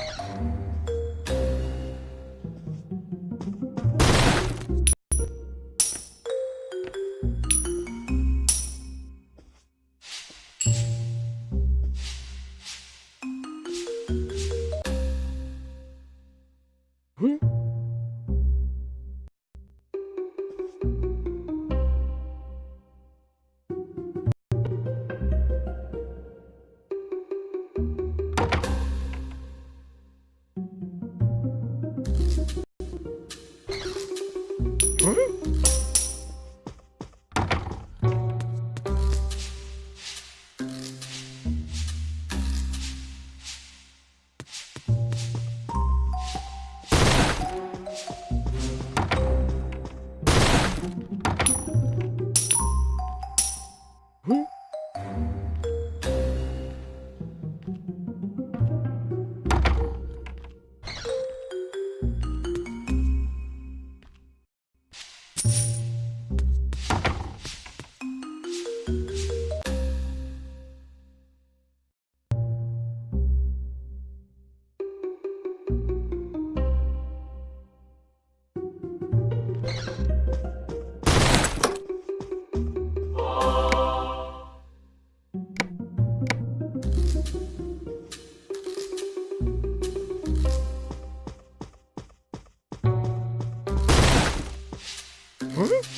you Hmm?